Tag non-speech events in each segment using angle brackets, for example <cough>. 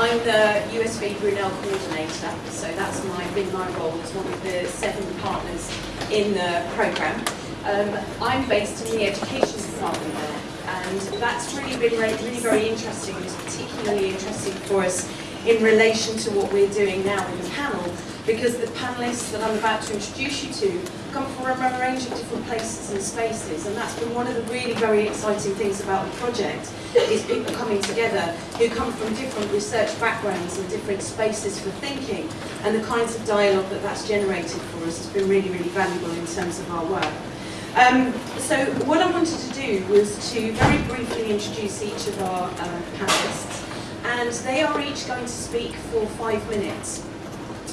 I'm the USV Brunel coordinator, so that's my, been my role as one of the seven partners in the programme. Um, I'm based in the education department there, and that's really been really, really very interesting. It's particularly interesting for us in relation to what we're doing now in the panel, because the panellists that I'm about to introduce you to come from a range of different places and spaces, and that's been one of the really very exciting things about the project, is people coming together who come from different research backgrounds and different spaces for thinking, and the kinds of dialogue that that's generated for us has been really, really valuable in terms of our work. Um, so what I wanted to do was to very briefly introduce each of our uh, panellists, and they are each going to speak for five minutes.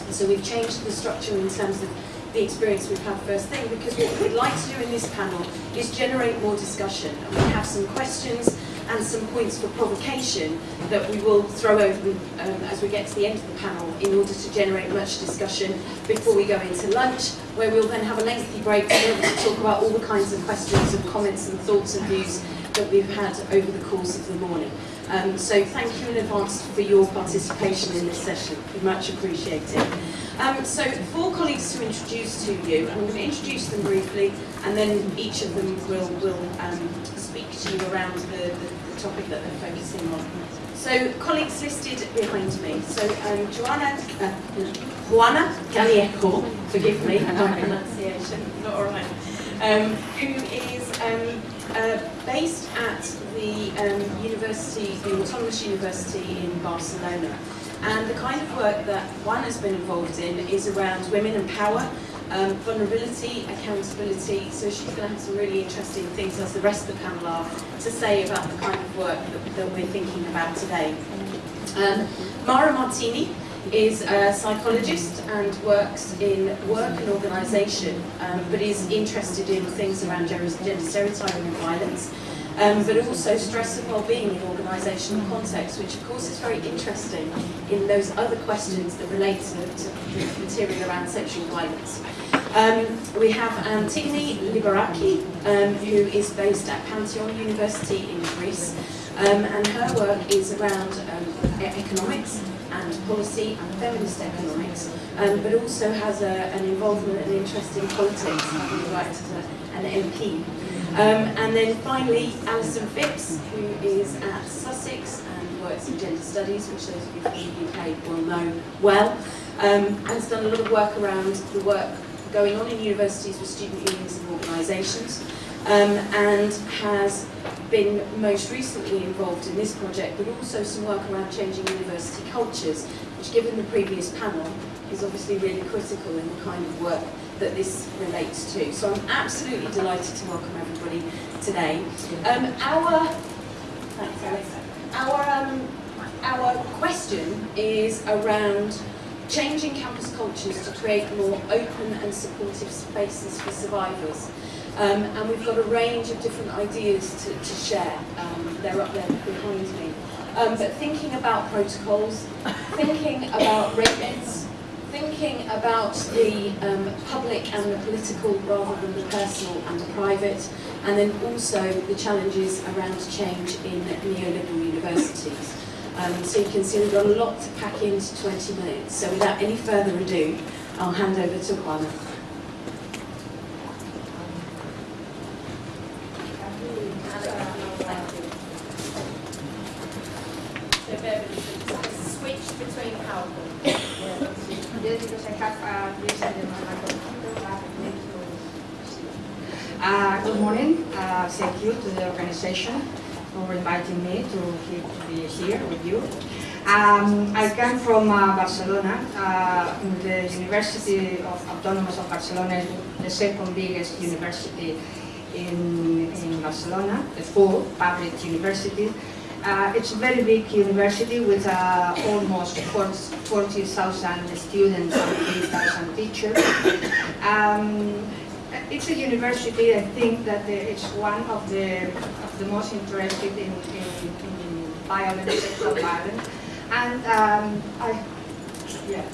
So we've changed the structure in terms of the experience we've had first thing because what we'd like to do in this panel is generate more discussion and we have some questions and some points for provocation that we will throw over um, as we get to the end of the panel in order to generate much discussion before we go into lunch, where we'll then have a lengthy break to, be able to talk about all the kinds of questions and comments and thoughts and views that we've had over the course of the morning. Um, so thank you in advance for your participation in this session. Much appreciated. Um, so four colleagues to introduce to you, I'm going to introduce them briefly, and then each of them will, will um, speak to you around the, the, the, topic that they're focusing on. So colleagues listed behind me. So um, Joanna, uh, Juana Gallego, forgive me, my pronunciation, not all right, um, who is um, uh, based at the um, university, the Autonomous University in Barcelona. And the kind of work that one has been involved in is around women and power, um, vulnerability, accountability. So she's going to have some really interesting things, as the rest of the panel are, to say about the kind of work that, that we're thinking about today. Um, Mara Martini is a psychologist and works in work and organisation, um, but is interested in things around gender stereotyping and violence um, but also stress and well-being in organisational context, which of course is very interesting in those other questions that relate to, the material around sexual violence. Um, we have Antigone Liberaki, um, who is based at Panteion University in Greece, um, and her work is around um, economics and policy and feminist economics, um, but also has a, an involvement and interest in politics, and the like to, an MP. Um, and then finally, Alison Phipps, who is at Sussex and works in gender studies, which those of you from the UK will know well, um, has done a lot of work around the work going on in universities with student unions and organisations. Um, and has been most recently involved in this project, but also some work around changing university cultures, which given the previous panel is obviously really critical in the kind of work that this relates to. So I'm absolutely delighted to welcome everybody today. Um, our, thanks Our, um, our question is around changing campus cultures to create more open and supportive spaces for survivors. Um, and we've got a range of different ideas to, to share. Um, they're up there behind me. Um, but thinking about protocols, thinking about rates, thinking about the um, public and the political rather than the personal and the private, and then also the challenges around change in neoliberal universities. Um, so you can see we've got a lot to pack into 20 minutes. So without any further ado, I'll hand over to Juana. Switch between PowerPoint. Yes, because I have uh, this in my computer. Uh, good morning. Uh, thank you to the for inviting me to, to be here with you. Um, I come from uh, Barcelona. Uh, the University of Autonomous of Barcelona is the second biggest university in, in Barcelona, the full public university. Uh, it's a very big university with uh, almost 40,000 students and 3,000 teachers. Um, it's a university, I think that it's one of the, of the most interested in, in, in violence, sexual violence. And um, I, yeah,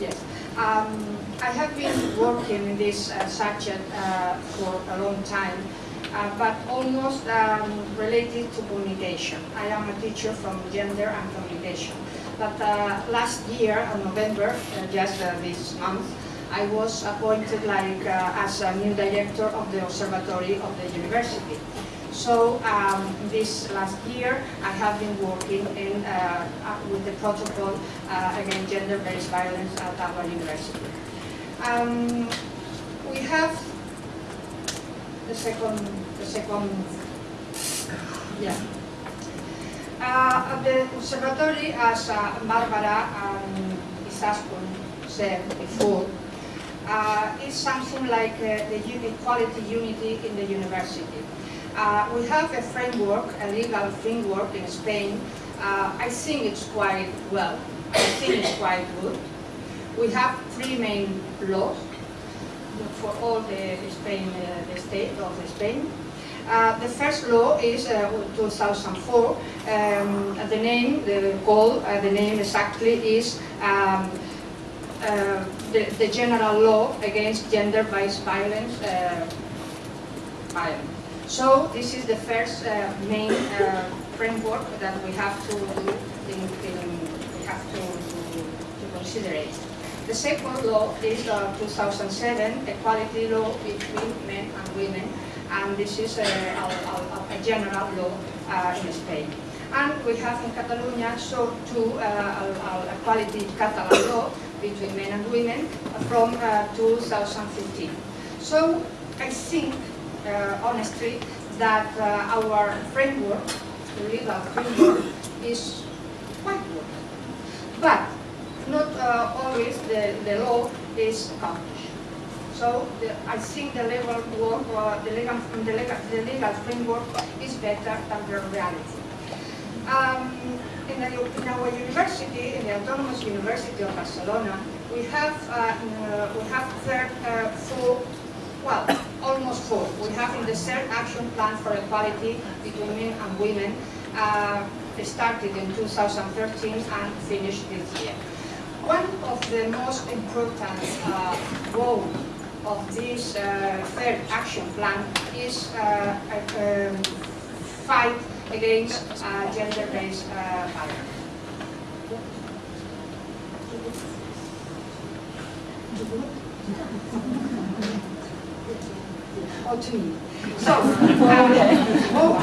yes. Um, I have been working in this uh, subject uh, for a long time uh, but almost um, related to communication. I am a teacher from gender and communication. But uh, last year, in November, uh, just uh, this month, I was appointed like uh, as a new director of the observatory of the university. So um, this last year, I have been working in, uh, uh, with the protocol uh, against gender-based violence at our university. Um, we have the second, the second, yeah. Uh, the observatory, as uh, Barbara and Isaskun said before, uh, is something like uh, the uni quality unity in the university. Uh, we have a framework, a legal framework in Spain. Uh, I think it's quite well. I think it's quite good. We have three main laws for all the Spain, uh, the state of Spain. Uh, the first law is uh, 2004. Um, the name, the goal, uh, the name exactly is um, uh, the, the, general law against gender-based violence. Uh, violence. So this is the first uh, main framework that we have to in, in, we have to, to, to consider it. The second law is uh, 2007 equality law between men and women, and this is a, a, a, general law uh, in Spain. And we have in Catalonia so two uh, equality Catalan law between men and women from uh, 2015. So I think, uh, honestly, that uh, our framework, the legal framework, is quite good. But not uh, always the, the law is accomplished. So the, I think the legal work, uh, the, legal, the, legal, the legal framework is better than the reality. Um, in, the, in, our university, in the Autonomous University of Barcelona, we have uh, uh we have third, uh, four, well, almost four. We have in the third action plan for equality between men and women, uh, started in 2013 and finished this year. One of the most important uh, goals of this uh, third action plan is uh, a, um, fight against uh, gender-based uh, violence. Oh, to me. So, uh, <laughs> oh,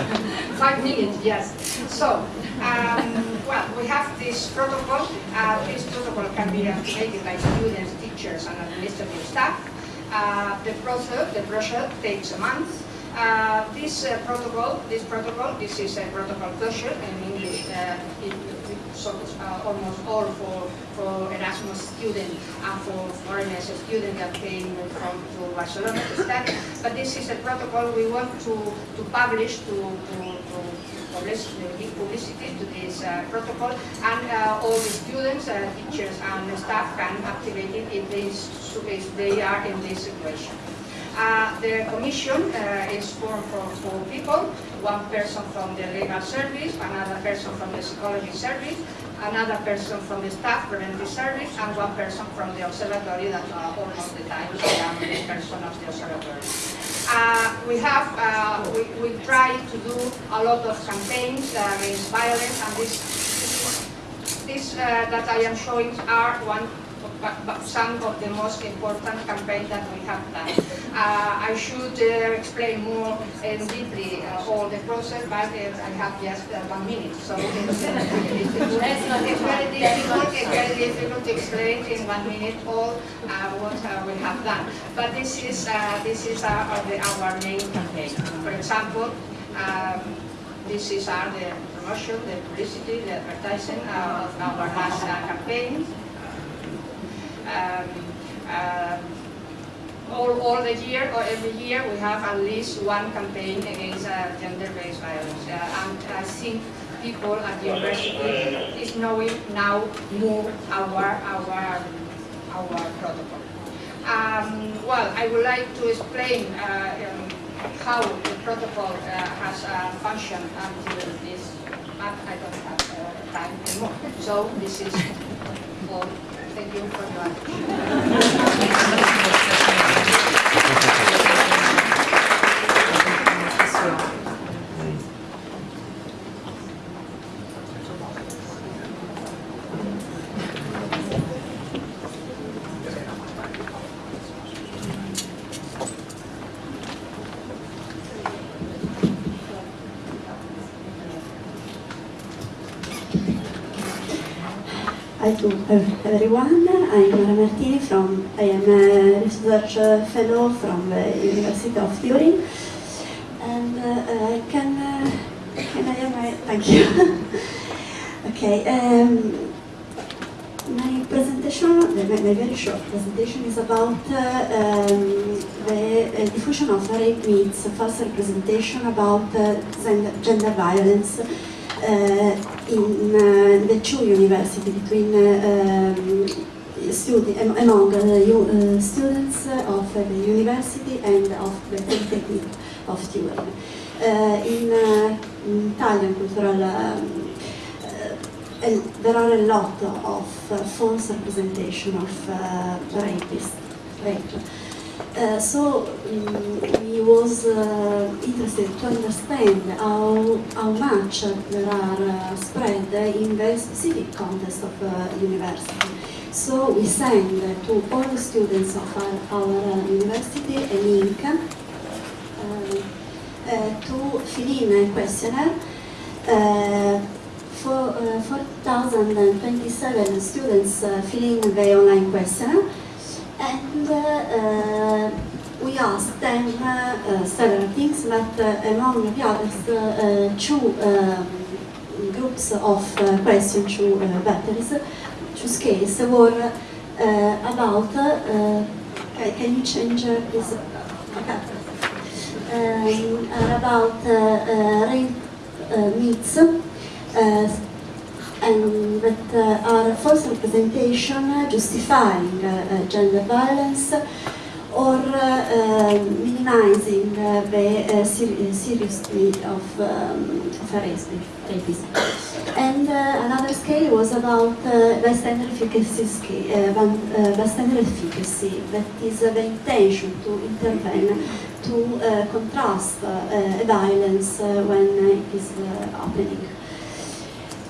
five minutes, yes. So, um, well, we have this protocol. Uh, this protocol can be activated by students, teachers, and administrative staff. Uh, the process, the process takes a month. Uh, this uh, protocol, this protocol, this is a protocol closure in English. Uh, it, so, uh, almost all for, for Erasmus students and for foreigners students that came from to Barcelona to study. But this is a protocol we want to, to publish to, to, to give publicity to this uh, protocol and uh, all the students, uh, teachers and staff can activate it if they, if they are in this situation. Uh, the commission uh, is formed from four people, one person from the legal service, another person from the psychology service, another person from the staff preventive service, and one person from the observatory that uh, almost the time I am the person of the observatory. Uh, we have, uh, we, we try to do a lot of campaigns uh, against violence, and this, this that I am showing are one but, some of the most important campaigns that we have done. Uh, I should uh, explain more and deeply uh, all the process, but uh, I have just uh, one minute, so it's. Uh, it's very difficult. It's very difficult to explain in one minute all what we have done. But this is this is our, our main campaign. For example. Um, this is our the promotion, the publicity, the advertising of our last campaign all, all the year or every year we have at least one campaign against uh, gender-based violence. Uh, and I think people at the university is knowing now more our, our, our protocol. Um, well, I would like to explain uh, um, how the protocol uh, has uh, functioned until this, but I don't have uh, time anymore. So this is all. Thank you for to everyone. I'm Mara Martini from, I am a research fellow from the University of Turin. And uh, can, uh, can I my, thank you. <laughs> okay, um, my presentation, my, my very short presentation is about uh, um, the uh, diffusion of rape myths, false representation about uh, gender violence in uh, the two universities between uh, um, studi among uh, students of the university and of the Polytechnic of Turin. in, in Italian cultural um, there are a lot of false representation of rapists, rape. Uh, so um, he was uh, interested to understand how, how much there are uh, spread in the specific context of the university. So we send to all the students of our, our university a link to fill in a questionnaire for uh, 4,027 students uh, filling the online questionnaire and uh, we asked them uh, several things, but uh, among the others, uh, two um, groups of questions, two batteries, two scales were about, can you change this? Um, about rape myths and that uh, are false representation justifying uh, gender violence or uh, minimizing the ser seriousness of, um, of. And another scale was about bystander efficacy, bystander efficacy, that is the intention to intervene to uh, contrast uh, violence uh, when it is happening.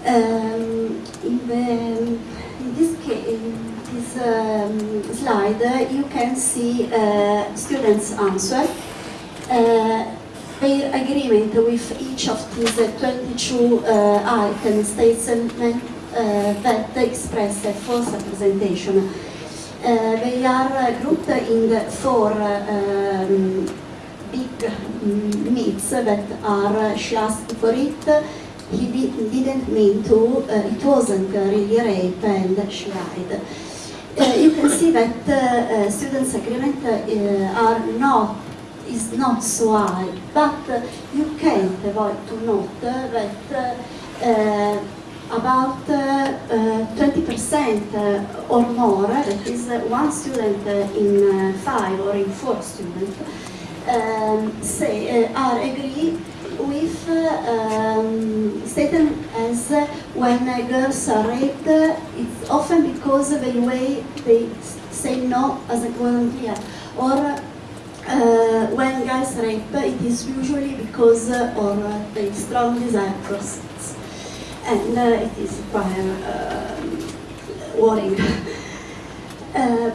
Um, in, the, in, this, case, in this um, slide, uh, you can see uh, students' answer. Uh, their agreement with each of these 22 uh, item statements uh, that express a false representation. They are grouped in four um, big myths that are she asked for it, he didn't mean to, uh, it wasn't really rape and she lied. Uh, you can see that uh, uh students' agreement uh, are not is not so high, but uh, you can't avoid to note that about 20% or more, that is one student in five or in four students, um, say, are agree with um, statement as when girls are raped, it's often because of the way they say no as a volunteer. Or uh, when guys rape, it is usually because uh, of the strong desire sex. And uh, it is quite um, worrying. <laughs> Uh,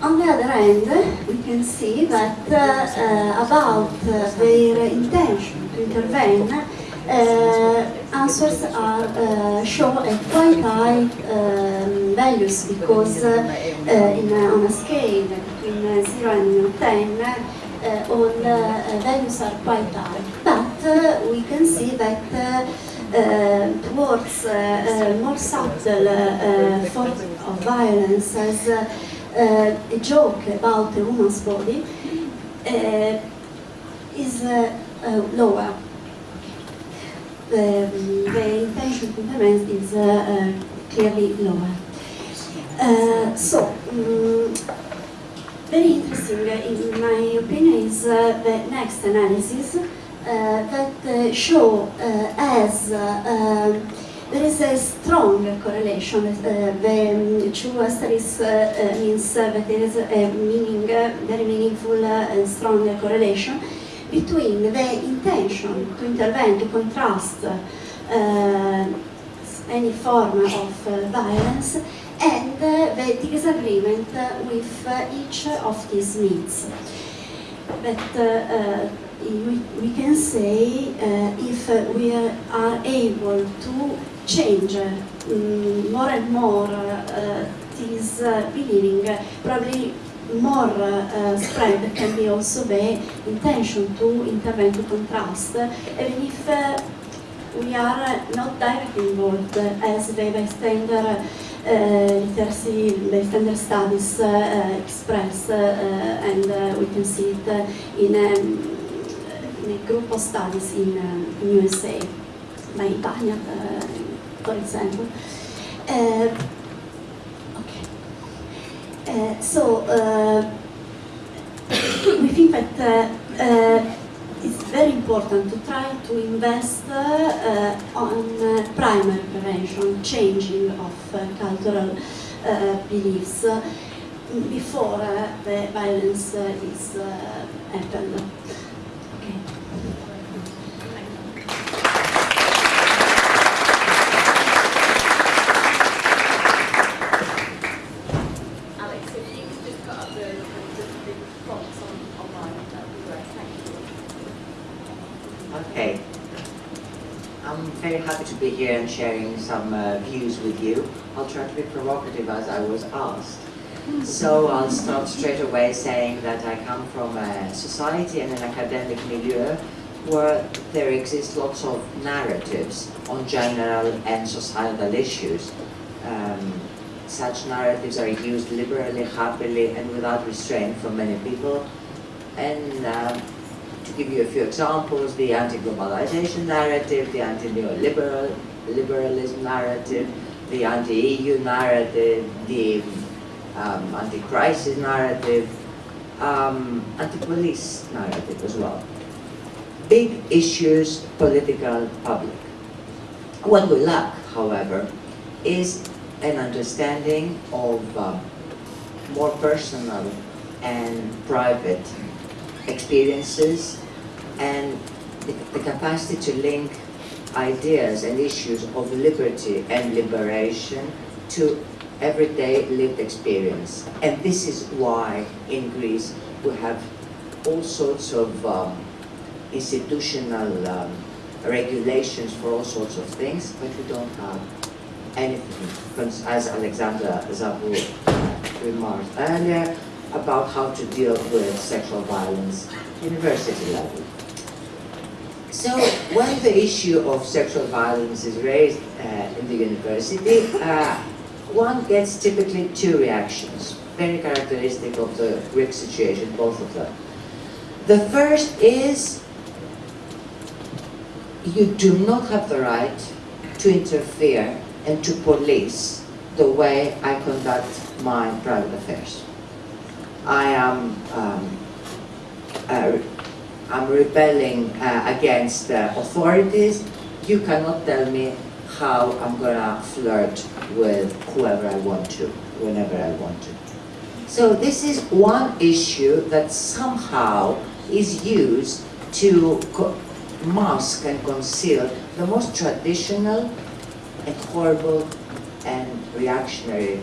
on the other hand, can see that uh, about uh, their intention to intervene, uh, answers are uh, show quite high um, values because uh, in, on a scale between 0 and 10, all values are quite high. But we can see that uh, towards uh, more subtle uh, forms of violence as uh, a joke about a woman's body uh, is uh, lower. The, the, intention to implement is clearly lower. so, um, very interesting, in my opinion, is the next analysis that show as there is a strong correlation. Uh, the um, two asterisks uh, uh, means uh, that there is a meaning, uh, very meaningful and strong correlation between the intention to intervene, to contrast uh, any form of violence and the disagreement with each of these needs. But we, we can say uh, if we are able to change mm, more and more uh, this uh, believing. Probably more uh, spread can be also the intention to intervene to contrast, even if uh, we are not directly involved as the bystander uh, literacy, bystander studies uh, express, uh, and uh, we can see it uh, in, um, in a group of studies in, um, in USA, by uh, for example. Uh, okay. Uh, so, uh, <coughs> we think that it's very important to try to invest uh, on uh, primary prevention, changing of uh, cultural beliefs before the violence is happened. Okay. Alex, if you could just put up the, the, the prompts on, online, that would be great, thank you. Okay. I'm very happy to be here and sharing some uh, views with you. I'll try to be provocative as I was asked. So I'll start straight away saying that I come from a society and an academic milieu where there exist lots of narratives on general and societal issues. Um, such narratives are used liberally, happily, and without restraint for many people. And um, give you a few examples, the anti-globalization narrative, the anti-neoliberal liberalism narrative, the anti-EU narrative, the um, anti-crisis narrative, um, anti-police narrative as well. Big issues, political, public. What we lack, however, is an understanding of um, more personal and private experiences and the, the capacity to link ideas and issues of liberty and liberation to everyday lived experience. And this is why in Greece we have all sorts of um, institutional um, regulations for all sorts of things, but we don't have anything, as Alexandra Zabur remarked earlier, about how to deal with sexual violence university level. So when the issue of sexual violence is raised uh, in the university, uh, one gets typically two reactions, very characteristic of the Greek situation, both of them. The first is you do not have the right to interfere and to police the way I conduct my private affairs. I am um, uh, I'm rebelling uh, against uh, authorities. You cannot tell me how I'm gonna flirt with whoever I want to, whenever I want to. So this is one issue that somehow is used to mask and conceal the most traditional and horrible and reactionary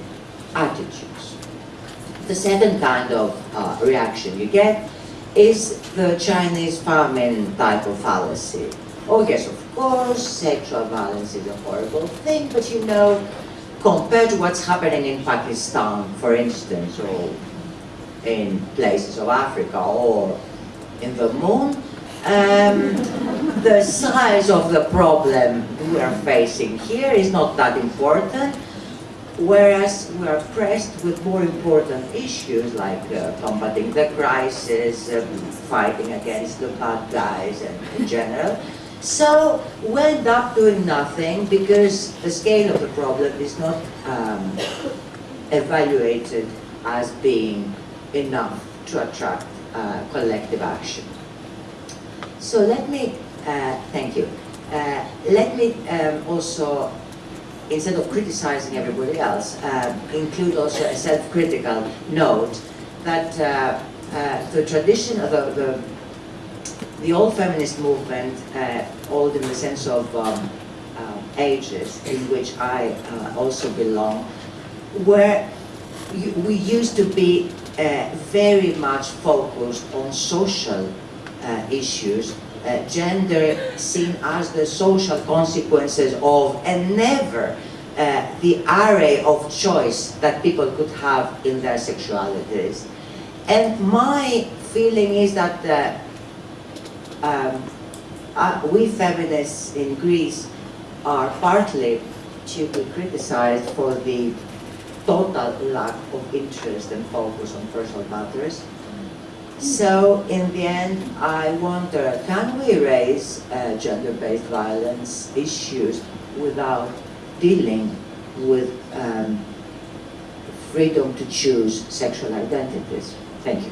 attitudes. The second kind of uh, reaction you get is the Chinese famine type of fallacy. Oh yes, of course, sexual violence is a horrible thing, but you know, compared to what's happening in Pakistan, for instance, or in places of Africa, or in the moon, um, the size of the problem we are facing here is not that important, whereas we are pressed with more important issues like uh, combating the crisis, uh, fighting against the bad guys and in general. So we end up doing nothing because the scale of the problem is not um, evaluated as being enough to attract uh, collective action. So let me, uh, thank you, uh, let me um, also instead of criticizing everybody else, uh, include also a self-critical note that uh, uh, the tradition of the, the, the, old feminist movement, uh, old in the sense of um, uh, ages, in which I also belong, where we used to be very much focused on social issues uh, gender seen as the social consequences of and never uh, the array of choice that people could have in their sexualities. And my feeling is that uh, um, uh, we feminists in Greece are partly to be criticized for the total lack of interest and focus on personal matters. So in the end, I wonder, can we raise uh, gender-based violence issues without dealing with um, freedom to choose sexual identities? Thank you.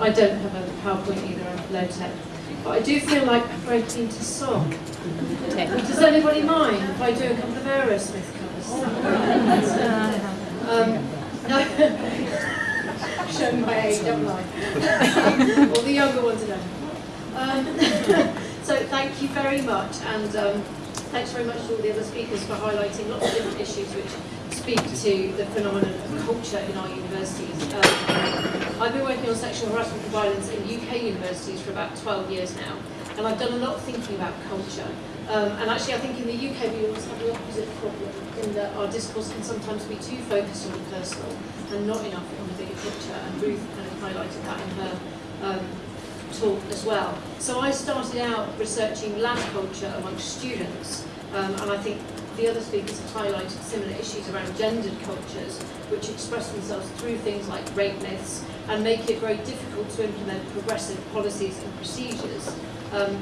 I don't have a PowerPoint either, I'm low tech. But I do feel like breaking into song. Does anybody mind if I do a couple of Aerosmith covers? <laughs> Um, no. Showing my age, don't I? All the younger ones are Um, <laughs> so thank you very much, and um, thanks very much to all the other speakers for highlighting lots of different issues which speak to the phenomenon of culture in our universities. Um, I've been working on sexual harassment and violence in UK universities for about 12 years now, and I've done a lot of thinking about culture. Um, and actually, I think in the UK we always have the opposite problem, in that our discourse can sometimes be too focused on the personal and not enough on the bigger picture. And Ruth kind of highlighted that in her um, talk as well. So I started out researching lad culture amongst students, um, and I think the other speakers have highlighted similar issues around gendered cultures, which express themselves through things like rape myths and make it very difficult to implement progressive policies and procedures. Um,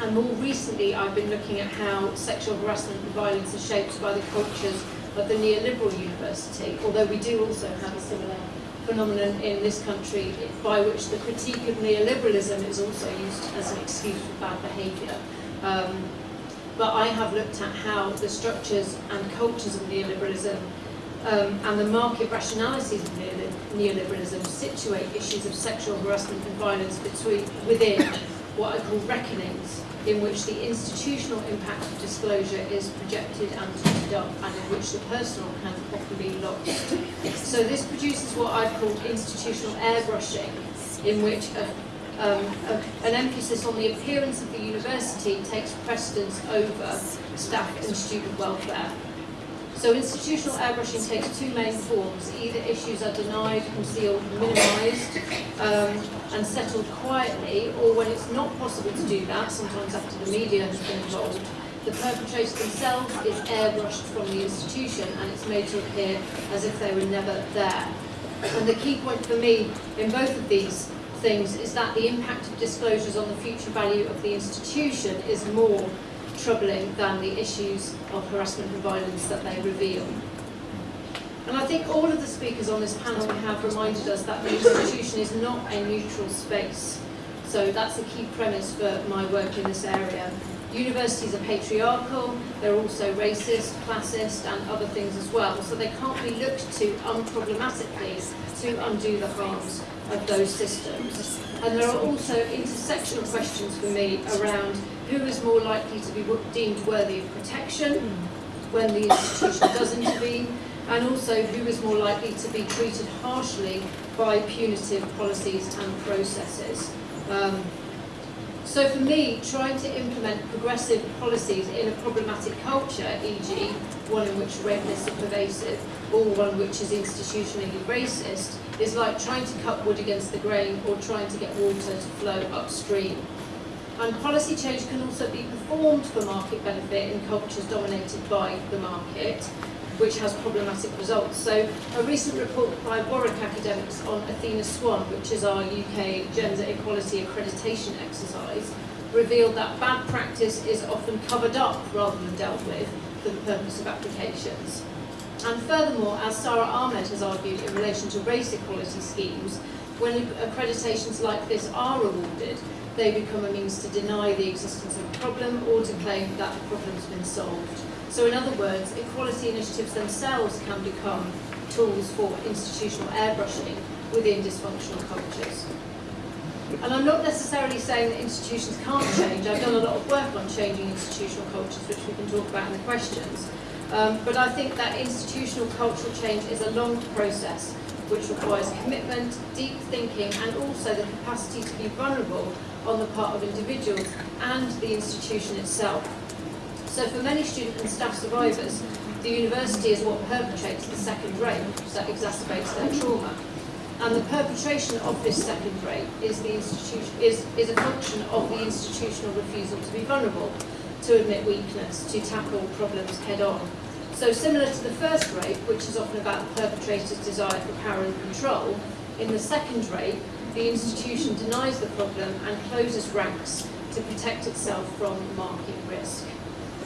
and more recently, I've been looking at how sexual harassment and violence are shaped by the cultures of the neoliberal university, although we do also have a similar phenomenon in this country by which the critique of neoliberalism is also used as an excuse for bad behaviour. Um, but I have looked at how the structures and cultures of neoliberalism um, and the market rationalities of neoliberalism situate issues of sexual harassment and violence between, within what I call reckonings, in which the institutional impact of disclosure is projected and twisted up, and in which the personal can often be lost. So this produces what I've called institutional airbrushing, in which a um, a, an emphasis on the appearance of the university takes precedence over staff and student welfare. So institutional airbrushing takes two main forms. Either issues are denied, concealed, minimised um, and settled quietly, or when it's not possible to do that, sometimes after the media has been involved, the perpetrator themselves is airbrushed from the institution and it's made to appear as if they were never there. And the key point for me in both of these things is that the impact of disclosures on the future value of the institution is more troubling than the issues of harassment and violence that they reveal. And I think all of the speakers on this panel have reminded us that the institution is not a neutral space. So that's a key premise for my work in this area. Universities are patriarchal, they're also racist, classist and other things as well. So they can't be looked to unproblematically to undo the harms of those systems. And there are also intersectional questions for me around who is more likely to be deemed worthy of protection when the institution does intervene, and also who is more likely to be treated harshly by punitive policies and processes. Um, So for me, trying to implement progressive policies in a problematic culture, e.g. one in which redness is pervasive, or one which is institutionally racist, is like trying to cut wood against the grain or trying to get water to flow upstream. And policy change can also be performed for market benefit in cultures dominated by the market, which has problematic results. So a recent report by Warwick academics on Athena Swan, which is our UK gender equality accreditation exercise, revealed that bad practice is often covered up rather than dealt with for the purpose of applications. And furthermore, as Sara Ahmed has argued in relation to race equality schemes, when accreditations like this are awarded, they become a means to deny the existence of a problem or to claim that the problem's been solved. So in other words, equality initiatives themselves can become tools for institutional airbrushing within dysfunctional cultures. And I'm not necessarily saying that institutions can't change. I've done a lot of work on changing institutional cultures, which we can talk about in the questions. Um, but I think that institutional cultural change is a long process which requires commitment, deep thinking, and also the capacity to be vulnerable on the part of individuals and the institution itself. So for many student and staff survivors, the university is what perpetrates the second rape that exacerbates their trauma. And the perpetration of this second rape is, the institution, is, is a function of the institutional refusal to be vulnerable, to admit weakness, to tackle problems head on. So similar to the first rape, which is often about the perpetrator's desire for power and control, in the second rape, the institution denies the problem and closes ranks to protect itself from market risk.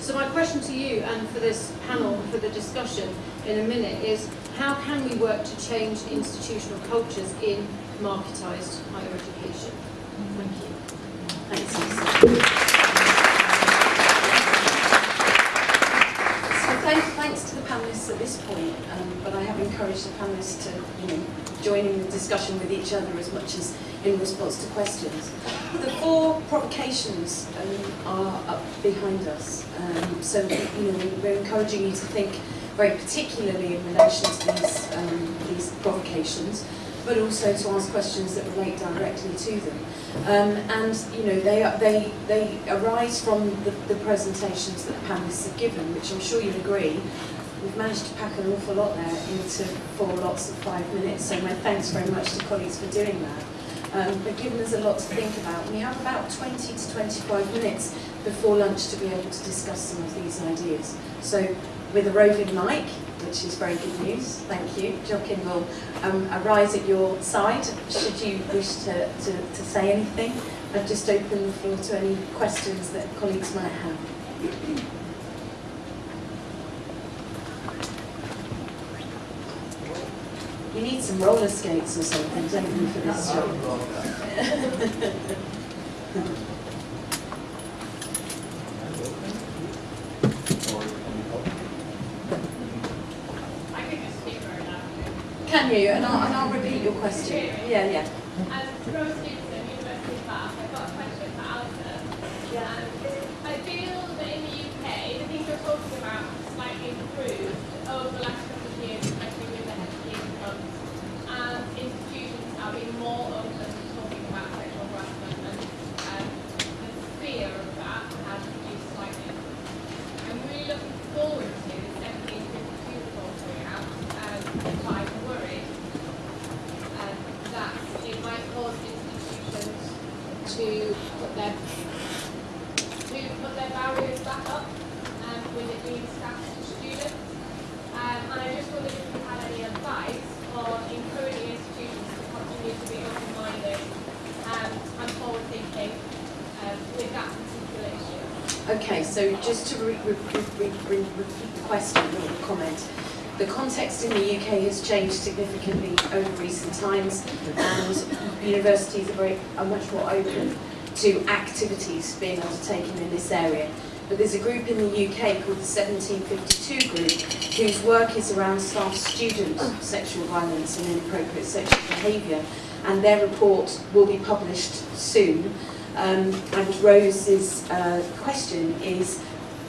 So my question to you and for this panel, for the discussion in a minute, is how can we work to change institutional cultures in marketised higher education? Thank you. Thanks, Lisa. So thank, thanks panellists at this point, um, but I have encouraged the panellists to, you know, join in the discussion with each other as much as in response to questions. The four provocations um, are up behind us, um, so you know we're encouraging you to think very particularly in relation to these um, these provocations, but also to ask questions that relate directly to them. Um, and you know they are, they they arise from the, the presentations that the panelists have given, which I'm sure you'll agree. We've managed to pack an awful lot there into four lots of five minutes, so my thanks very much to colleagues for doing that. Um, but given us a lot to think about, we have about 20 to 25 minutes before lunch to be able to discuss some of these ideas. So with a roving mic, which is very good news, thank you, Joaquin will um, arise at your side should you wish to, to, to say anything. I've just opened the floor to any questions that colleagues might have. You need some roller skates or something, don't you, for this job? I could just speak very loudly. Can you? And I'll, and I'll repeat your question. Yeah, yeah. Um, so just to re re re repeat the question, or the comment, the context in the UK has changed significantly over recent times, and universities are, very, are much more open to activities being undertaken in this area. But there's a group in the UK called the 1752 group whose work is around staff-student sexual violence and inappropriate sexual behaviour, and their report will be published soon. Um, and Rose's uh, question is,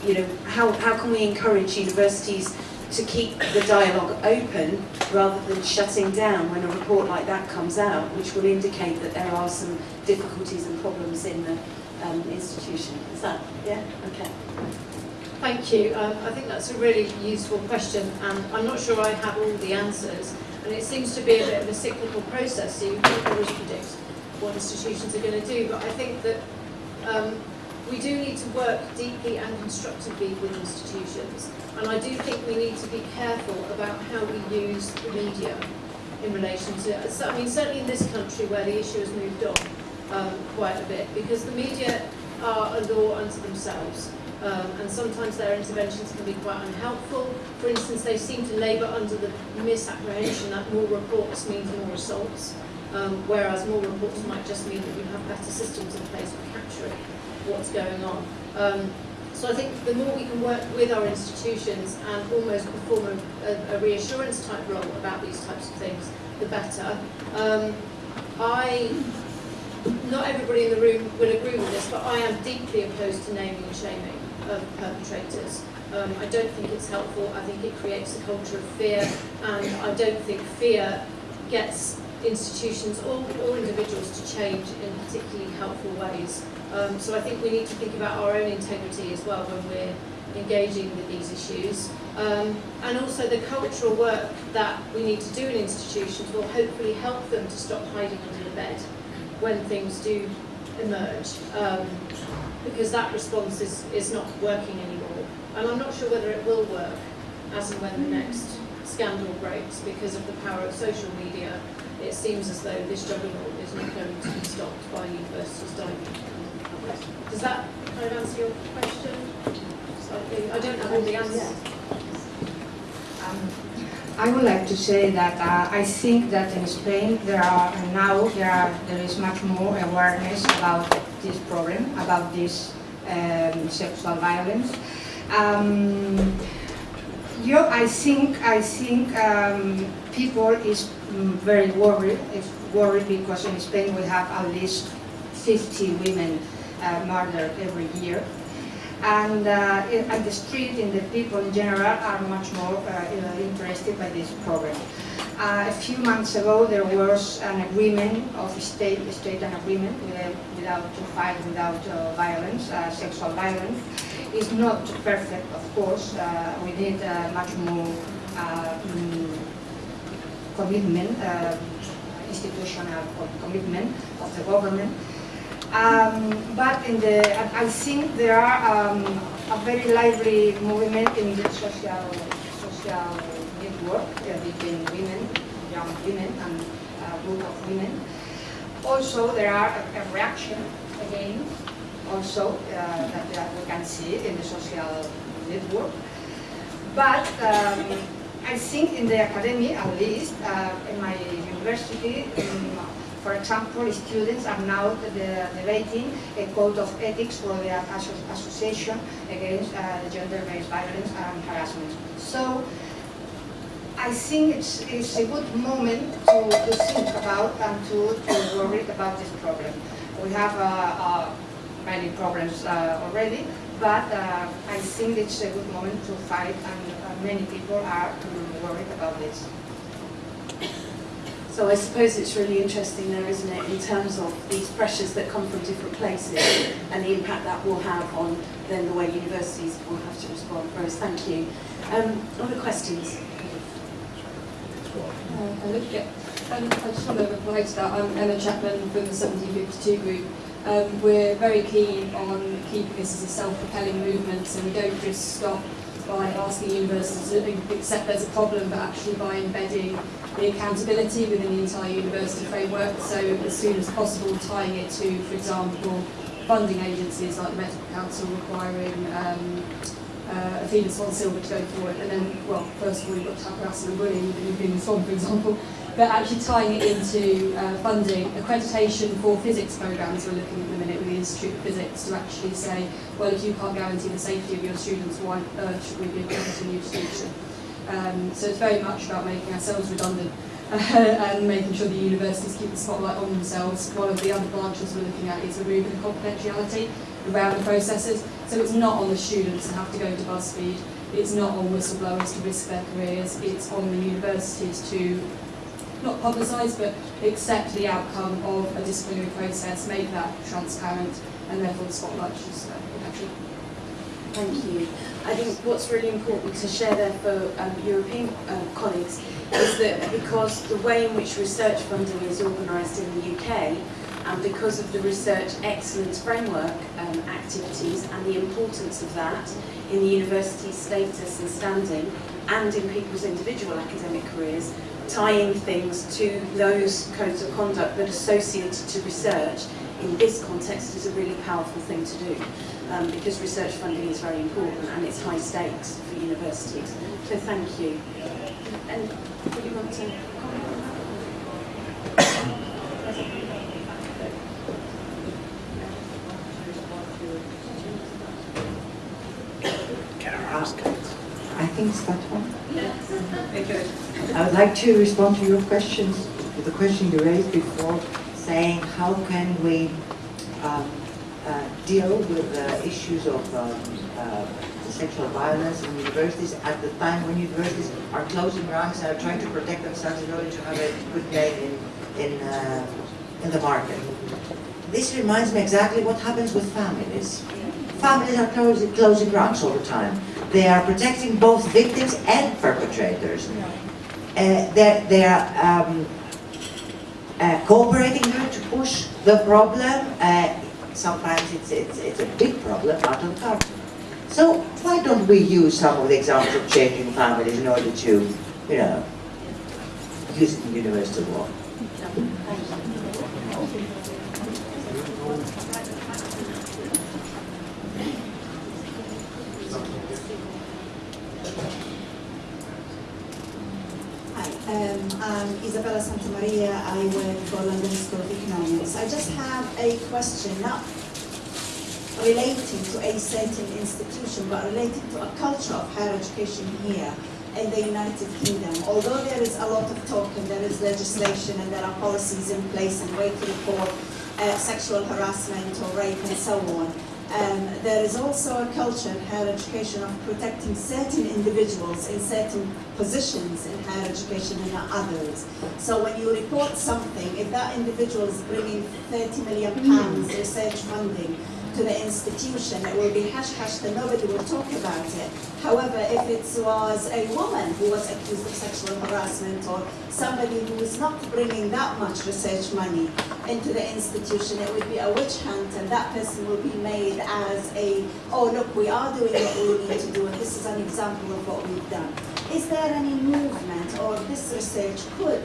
you know, how, how can we encourage universities to keep the dialogue open rather than shutting down when a report like that comes out, which will indicate that there are some difficulties and problems in the um, institution. Is that, yeah? Okay. Thank you. Um, I think that's a really useful question, and I'm not sure I have all the answers. And it seems to be a bit of a cyclical process, so you what institutions are going to do. But I think that um, we do need to work deeply and constructively with institutions. And I do think we need to be careful about how we use the media in relation to, I mean, certainly in this country where the issue has moved on um, quite a bit, because the media are a law unto themselves. Um, and sometimes their interventions can be quite unhelpful. For instance, they seem to labour under the misapprehension that more reports means more assaults, um, whereas more reports might just mean that you have better systems in place for capturing what's going on. Um, so I think the more we can work with our institutions and almost perform a, a reassurance type role about these types of things, the better. Um, I not everybody in the room will agree with this, but I am deeply opposed to naming and shaming of perpetrators. Um, I don't think it's helpful. I think it creates a culture of fear, and I don't think fear gets institutions or, individuals to change in particularly helpful ways. Um, so I think we need to think about our own integrity as well when we're engaging with these issues. Um, and also the cultural work that we need to do in institutions will hopefully help them to stop hiding under the bed when things do emerge. Um, because that response is, is not working anymore. And I'm not sure whether it will work as and when the next scandal breaks because of the power of social media. It seems as though this juggernaut is not going to be stopped by universities diving. Does that kind of answer your question? Slightly? I don't have all the answers. Um, I would like to say that uh, I think that in Spain there are now there are there is much more awareness about this problem, about this um, sexual violence. Um, you, I think I think um, people is very worried. Worried because in Spain we have at least 50 women uh, murdered every year and uh, the street and the people in general are much more uh, interested by this problem. Uh, a few months ago there was an agreement of state, state an agreement with, without to fight without uh, violence, uh, sexual violence. It's not perfect, of course. We need much more mm, commitment, institutional commitment of the government um, but in the, I think there are um, a very lively movement in the social, social network uh, between women, young women and a group of women. Also, there are a, a reaction again, also uh, that, that, we can see in the social network. But um, I think in the academy, at least, uh, in my university, in for example, students are now debating a code of ethics for the association against uh, gender-based violence and harassment. So I think it's, it's a good moment to, to think about and to, to worry about this problem. We have uh, uh, many problems uh, already, but uh, I think it's a good moment to fight and uh, many people are worried about this. So I suppose it's really interesting there, isn't it, in terms of these pressures that come from different places and the impact that will have on then the way universities will have to respond. Rose, thank you. Um, other questions? Uh, hello, yeah. Um, I just want to to that. I'm Emma Chapman from the 1752 group. Um, we're very keen on keeping this as a self-propelling movement, so we don't just stop by asking universities to accept there's a problem, but actually by embedding the accountability within the entire university framework. So as soon as possible, tying it to, for example, funding agencies like the Medical Council requiring um, uh, Athena Swan Silver to go forward. And then, well, first of all, you've got to have harassment and within Athena Swan, for example. But actually tying it into uh, funding accreditation for physics programs we're looking at the minute with the Institute of Physics to actually say, well, if you can't guarantee the safety of your students, why on earth should we be accrediting you to teach? Um, so it's very much about making ourselves redundant <laughs> and making sure the universities keep the spotlight on themselves. One of the other branches we're looking at is removing the confidentiality around the processes. So it's not on the students to have to go to BuzzFeed. It's not on whistleblowers to risk their careers. It's on the universities to not publicise but accept the outcome of a disciplinary process, make that transparent, and therefore the spotlight should actually. Thank you. I think what's really important to share there for um, European uh, colleagues is that because the way in which research funding is organised in the UK and because of the research excellence framework um, activities and the importance of that in the university's status and standing and in people's individual academic careers, tying things to those codes of conduct that are associated to research in this context is a really powerful thing to do um, because research funding is very important and it's high stakes for universities. So thank you. And would you want to comment on that? I think it's that one. I would like to respond to your questions, to the question you raised before saying how can we um, uh, deal with the issues of um, uh, sexual violence in universities at the time when universities are closing ranks and are trying to protect themselves in order to have a good name in, in, uh, in the market. This reminds me exactly what happens with families. Families are closing, closing ranks all the time. They are protecting both victims and perpetrators. Uh, they're, they're um, uh, cooperating here to push the problem. Uh, sometimes it's, it's, it's a big problem out of the country. So why don't we use some of the examples of changing families in order to, you know, use it in university law? Um, Isabella Santamaria. I work for London School of Economics. I just have a question, not relating to a certain institution, but relating to a culture of higher education here in the United Kingdom. Although there is a lot of talk and there is legislation and there are policies in place and way for uh, sexual harassment or rape and so on, um, there is also a culture in higher education of protecting certain individuals in certain positions in higher education and not others. So when you report something, if that individual is bringing 30 million pounds research funding to the institution, it will be hush hush and nobody will talk about it. However, if it was a woman who was accused of sexual harassment or somebody who is not bringing that much research money into the institution, it would be a witch hunt and that person will be made as a, oh look, we are doing what we need to do and this is an example of what we've done. Is there any movement or this research could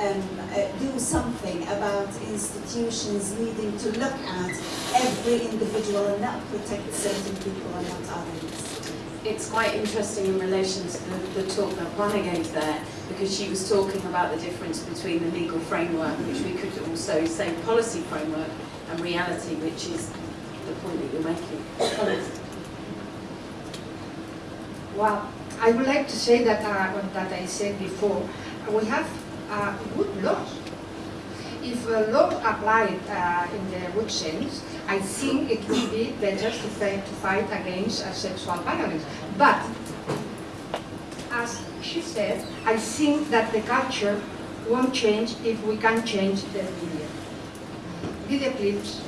um, uh, do something about institutions needing to look at every individual and not protect certain people and not others? It's quite interesting in relation to the, the talk that Rana gave there, because she was talking about the difference between the legal framework, which we could also say policy framework, and reality, which is the point that you're making. Well, I would like to say that uh, that I said before. We have uh, good laws. If a law applied uh, in the good sense, I think it would be better to fight, to fight against uh, sexual violence. But, as she said, I think that the culture won't change if we can change the media. Video clips,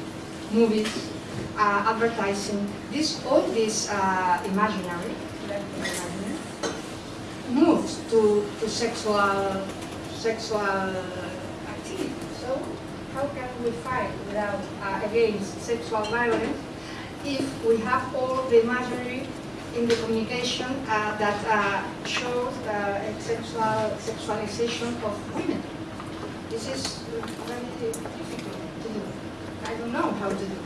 movies, uh, advertising, this, all this uh, imaginary, imaginary moves to, to sexual sexual activity. So how can we fight without uh, against sexual violence if we have all the imagery in the communication uh, that uh, shows uh, sexual sexualization of women? This is very difficult to do. I don't know how to do.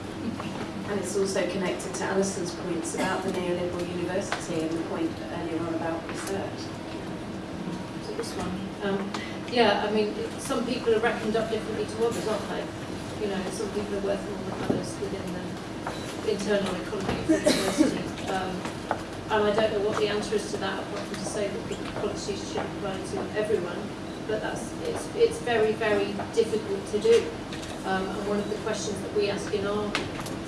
And it's also connected to Alison's points about the neoliberal university and the point earlier on about research. So this one. Um, yeah, I mean, some people are reckoned up differently to others, aren't they? You know, some people are worth more than others within the internal economy of the university. Um, and I don't know what the answer is to that, apart from to say that the policies should apply to everyone. But that's it's it's very very difficult to do. Um, and one of the questions that we ask in our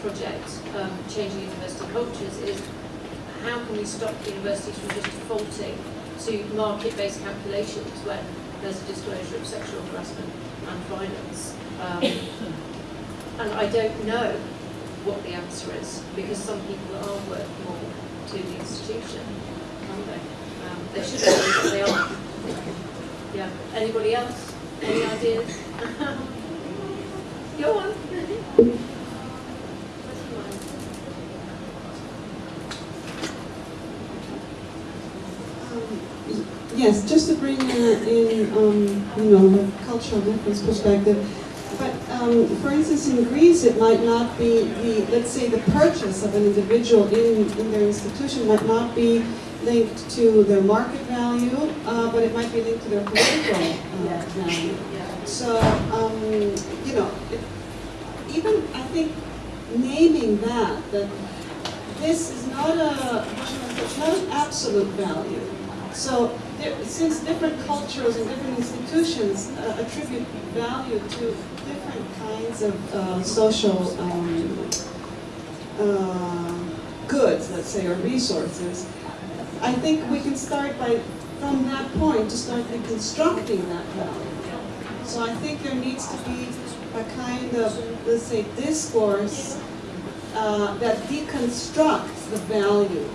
project, um, changing university cultures, is how can we stop universities from just defaulting to market-based calculations when there's a disclosure of sexual harassment and violence. Um, <coughs> and I don't know what the answer is, because some people are worth more to the institution, aren't they? Um, they should be, they aren't. Yeah. Anybody else? Any ideas? <laughs> Go on. Yes, just to bring in, um, you know, the cultural difference perspective. But um, for instance, in Greece, it might not be the, let's say, the purchase of an individual in, in their institution might not be linked to their market value, uh, but it might be linked to their political uh, value. So, um, you know, it, even I think naming that, that this is not a, not an absolute value. So since different cultures and different institutions uh, attribute value to different kinds of uh, social um, uh, goods, let's say, or resources, I think we can start by, from that point, to start reconstructing that value. So I think there needs to be a kind of, let's say, discourse uh, that deconstructs the value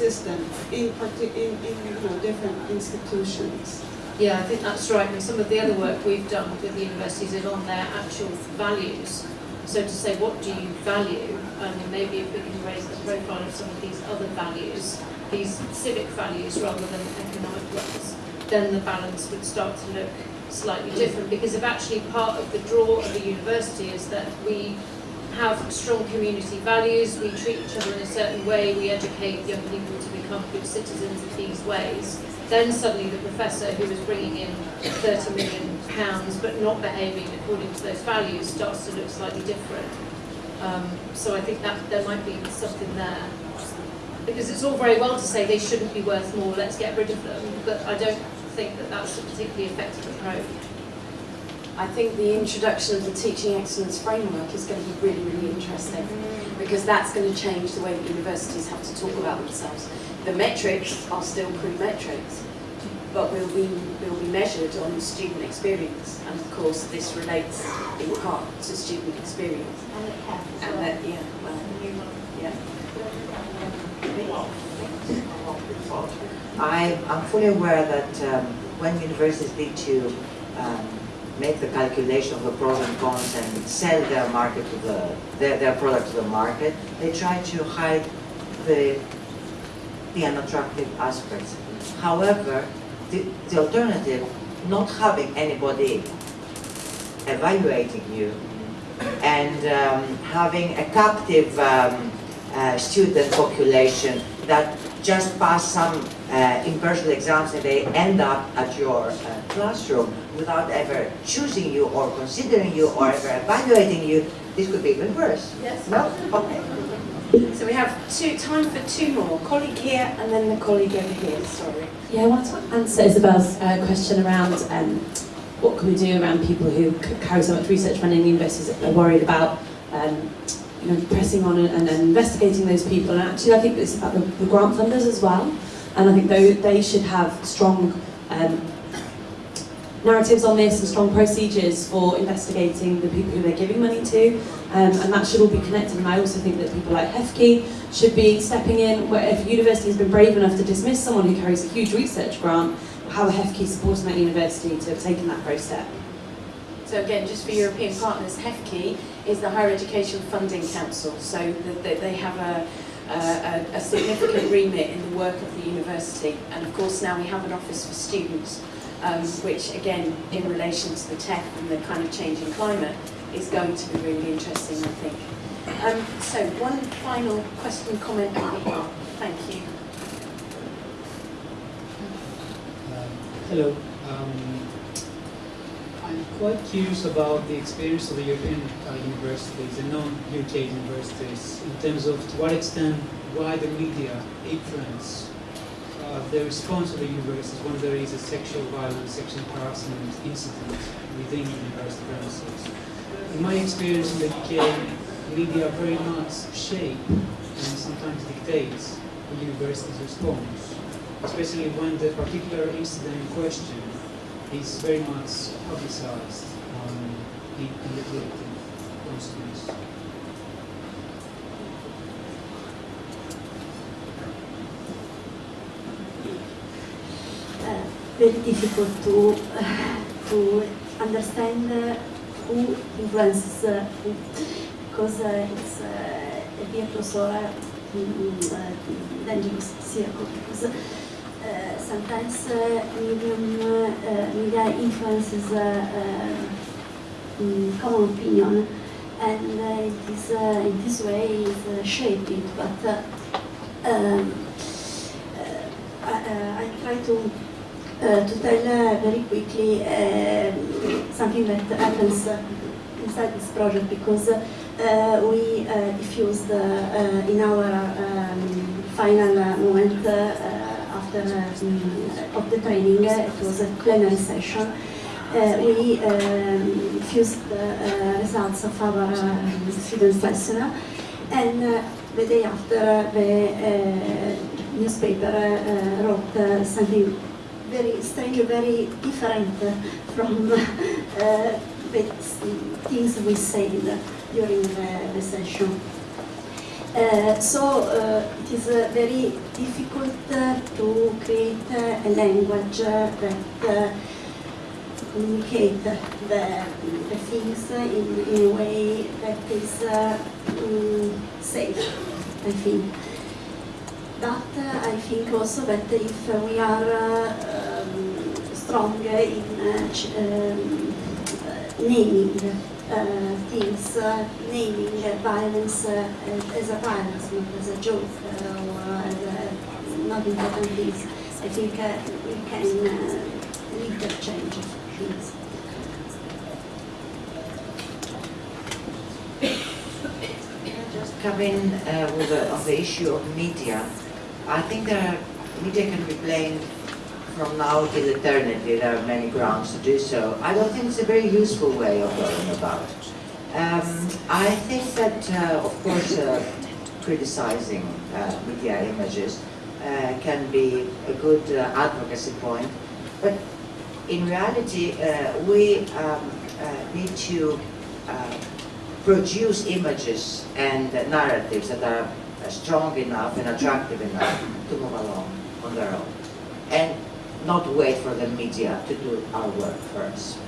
system in, in, in you know, different institutions. Yeah, I think that's right. And some of the other work we've done with the universities is on their actual values. So to say, what do you value? And maybe if we can raise the profile of some of these other values, these civic values rather than economic ones, then the balance would start to look slightly different. Because if actually part of the draw of the university is that we have strong community values, we treat each other in a certain way, we educate young people to become good citizens in these ways, then suddenly the professor who was bringing in 30 million pounds but not behaving according to those values starts to look slightly different. Um, so I think that there might be something there. Because it's all very well to say they shouldn't be worth more, let's get rid of them, but I don't think that that's a particularly effective approach. I think the introduction of the teaching excellence framework is going to be really, really interesting because that's going to change the way that universities have to talk about themselves. The metrics are still pre-metrics, but will be, will be measured on student experience. And of course, this relates in part to student experience. And it has. And that, yeah, well, yeah. I, I'm fully aware that um, when universities need to um, make the calculation of the pros and cons and sell their market to the their, their product to the market, they try to hide the the unattractive aspects. However, the, the alternative, not having anybody evaluating you and um, having a captive um, uh, student population that just pass some uh, impersonal exams and they end up at your uh, classroom without ever choosing you or considering you or ever evaluating you, this could be even worse. Yes. No? Okay. So we have two, time for two more. Colleague here and then the colleague over here, sorry. Yeah, I want to answer Isabel's uh, question around um, what can we do around people who carry so much research funding in universities are worried about um, you know, pressing on and, and, and investigating those people. And actually, I think it's about the, the grant funders as well. And I think they, they should have strong um, narratives on this and strong procedures for investigating the people who they're giving money to. Um, and that should all be connected. And I also think that people like HEFCE should be stepping in. Where if a university has been brave enough to dismiss someone who carries a huge research grant, how are HEFCE supporting that university to have taken that first step? So again, just for European partners, HEFCE is the Higher Education Funding Council. So the, the, they have a, a, a significant remit in the work of the university. And of course now we have an office for students, um, which again, in relation to the TEF and the kind of changing climate, is going to be really interesting, I think. Um, so one final question, comment here. Thank you. Um, Hello. Um, quite curious about the experience of the European uh, universities and non-UK universities in terms of to what extent wider media influence uh, the response of the universities when there is a sexual violence, sexual harassment incident within university premises. In my experience in the UK, media very much shape and sometimes dictates the university's response especially when the particular incident in question is very much publicized in the collective consciousness. uh, very difficult to to understand uh, who influences uh, who, because uh, it's uh, a virtuous or a uh, dangerous circle. Because uh, sometimes uh, medium, uh, media influences uh, uh, mm, common opinion, and uh, it is uh, in this way is uh, shaped it. But uh, um, uh, I, uh, I try to uh, to tell uh, very quickly um something that happens uh, inside this project because uh, we uh, diffused uh, uh, in our um, final uh, moment uh, uh, after um, of the training, uh, it was a plenary session, uh, we um, fused the uh, results of our uh, students' lesson, and uh, the day after, the uh, newspaper uh, wrote uh, something very strange, very different from <laughs> uh, the things we said during the, the session. Uh, so uh, it is uh, very difficult to create a language that communicate the, the things in, in a way that is mm, safe, I think. But I think also that if we are um, strong in um, naming uh, things, uh, naming violence uh, as- as a violence, not as a joke uh, or as a not important things, I think uh, we can uh, interchange things. just come in uh, with the, on the issue of media. I think there are, media can be blamed from now till eternity. There are many grounds to do so. I don't think it's a very useful way of going about. Um, I think that, uh, of course, uh, criticizing uh, media images uh, can be a good uh, advocacy point, but in reality, uh, we um, uh, need to uh, produce images and uh, narratives that are uh, strong enough and attractive enough to move along on their own. And not wait for the media to do our work us.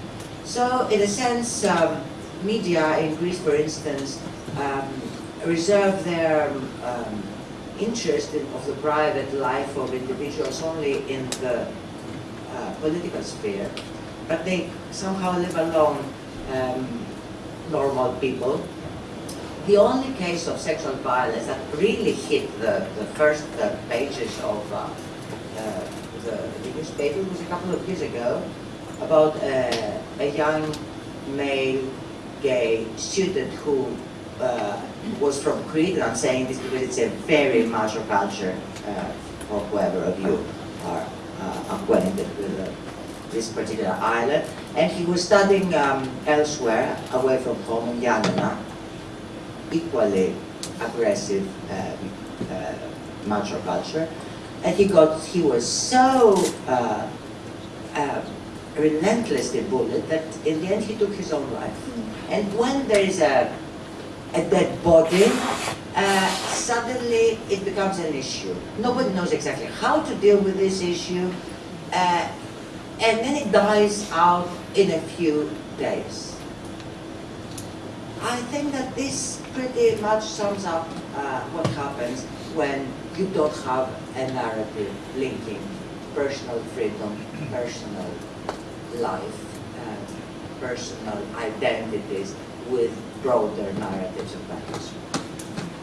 So in a sense, um, media in Greece, for instance, um, reserve their um, interest in, of the private life of individuals only in the uh, political sphere, but they somehow live along um, normal people. The only case of sexual violence that really hit the, the first uh, pages of uh, uh, the, the newspaper was a couple of years ago about uh, a young male gay student who uh, was from Crete, and I'm saying this because it's a very macho culture uh, for whoever of you are uh, acquainted with uh, this particular island. And he was studying um, elsewhere, away from home in Yanina, equally aggressive uh, uh, macho culture. And he got, he was so uh, uh, relentlessly bullied that in the end he took his own life. And when there is a, a dead body, uh, suddenly it becomes an issue. Nobody knows exactly how to deal with this issue, uh, and then it dies out in a few days. I think that this pretty much sums up uh, what happens when you don't have a narrative linking personal freedom, personal life, personal identities with broader narratives of values.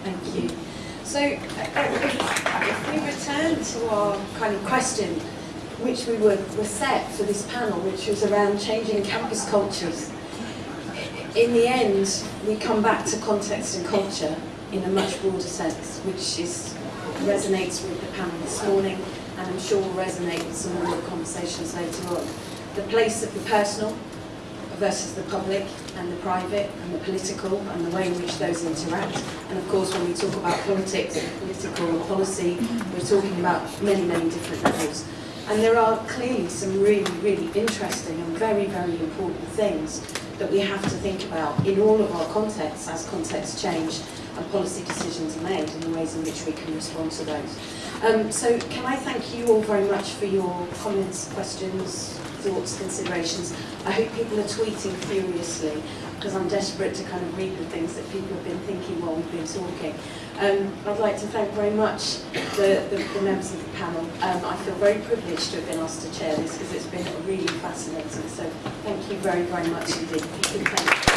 Thank you. So, uh, if, if we return to our kind of question, which we were, were set for this panel, which was around changing campus cultures, in the end, we come back to context and culture in a much broader sense, which is resonates with the panel this morning, and I'm sure will resonate with some of the conversations later on. The place of the personal versus the public and the private and the political and the way in which those interact. And of course, when we talk about politics and political and policy, we're talking about many, many different levels. And there are clearly some really, really interesting and very, very important things that we have to think about in all of our contexts as contexts change and policy decisions are made and the ways in which we can respond to those. Um, so can I thank you all very much for your comments, questions, thoughts, considerations. I hope people are tweeting furiously because I'm desperate to kind of read the things that people have been thinking while we've been talking. Um, I'd like to thank very much the, the, the members of the panel. Um, I feel very privileged to have been asked to chair this because it's been really fascinating. So thank you very, very much indeed. If you can thank